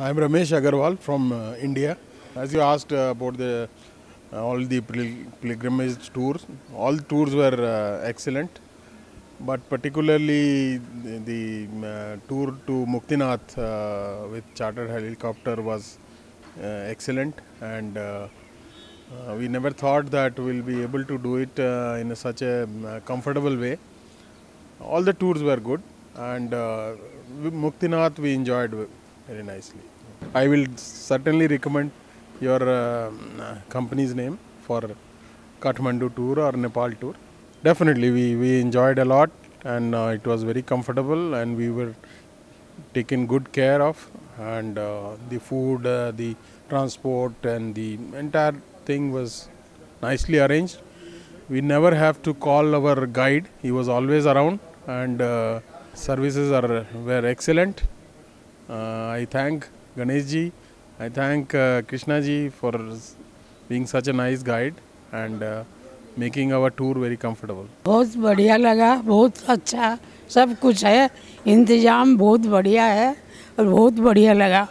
I'm Ramesh Agarwal from uh, India. As you asked uh, about the uh, all the pilgrimage tours, all tours were uh, excellent, but particularly the, the uh, tour to Muktinath uh, with chartered helicopter was excellent, and we never thought that we'll be able to do it in a such a um, comfortable way. All the tours were good, and Muktinath we enjoyed very nicely. I will certainly recommend your uh, uh, company's name for Kathmandu tour or Nepal tour. Definitely, we, we enjoyed a lot, and uh, it was very comfortable, and we were taken good care of, and uh, the food, uh, the transport, and the entire thing was nicely arranged. We never have to call our guide; he was always around, and uh, services are were excellent. Uh, I thank Ganesh ji, I thank uh, Krishna ji for being such a nice guide and uh, making our tour very comfortable. बहुत बढ़िया लगा बहुत अच्छा सब कुछ है इंतज़ाम बहुत बढ़िया है और बहुत बढ़िया लगा